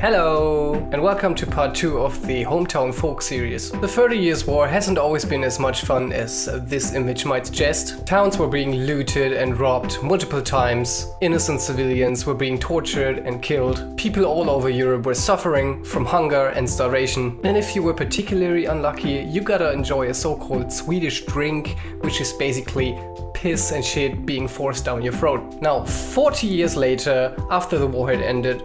Hello and welcome to part 2 of the Hometown Folk series. The 30 Years War hasn't always been as much fun as this image might suggest. Towns were being looted and robbed multiple times, innocent civilians were being tortured and killed, people all over Europe were suffering from hunger and starvation, and if you were particularly unlucky, you gotta enjoy a so-called Swedish drink, which is basically piss and shit being forced down your throat. Now, 40 years later, after the war had ended,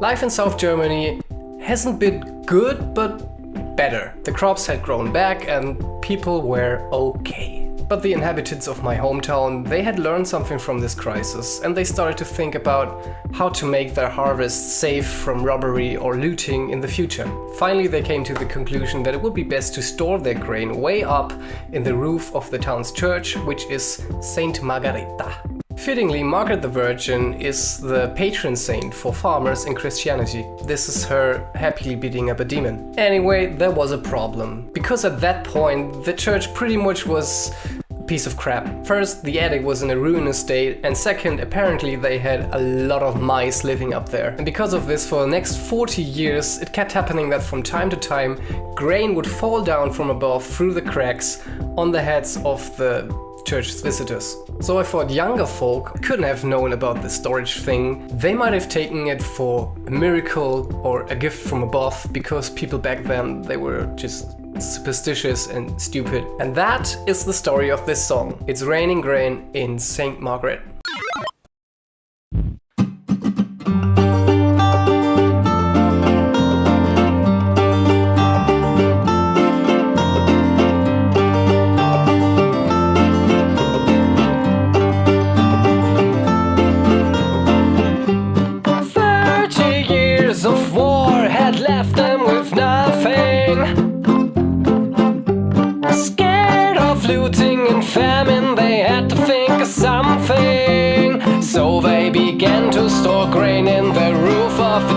Life in South Germany hasn't been good, but better. The crops had grown back and people were okay. But the inhabitants of my hometown, they had learned something from this crisis and they started to think about how to make their harvests safe from robbery or looting in the future. Finally they came to the conclusion that it would be best to store their grain way up in the roof of the town's church, which is Saint Margareta. Fittingly, Margaret the Virgin is the patron saint for farmers in Christianity. This is her happily beating up a demon. Anyway, there was a problem. Because at that point, the church pretty much was a piece of crap. First, the attic was in a ruinous state, and second, apparently they had a lot of mice living up there. And because of this, for the next 40 years, it kept happening that from time to time, grain would fall down from above through the cracks on the heads of the church's visitors. So I thought younger folk couldn't have known about the storage thing. They might have taken it for a miracle or a gift from above because people back then, they were just superstitious and stupid. And that is the story of this song. It's raining grain in St. Margaret.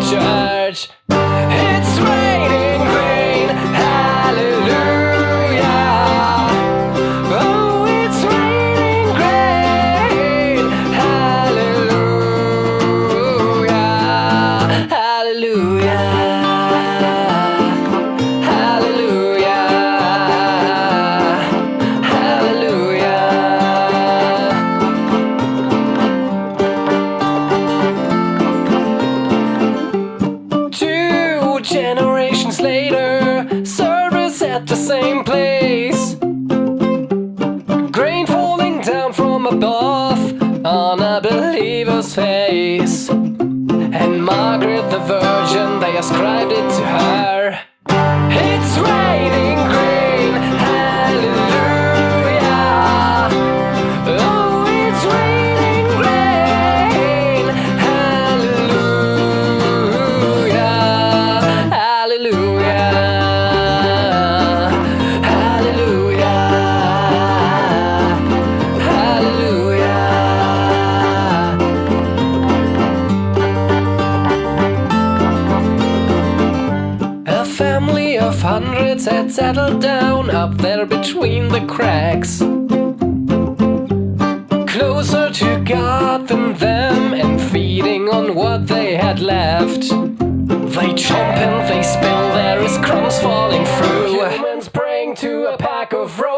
家。at the same place. Grain falling down from above on a believer's face. And Margaret the Virgin, they ascribed it to her family of hundreds had settled down up there between the cracks. Closer to God than them and feeding on what they had left. They chomp and they spill, there is crumbs falling through. Humans praying to a pack of rocks.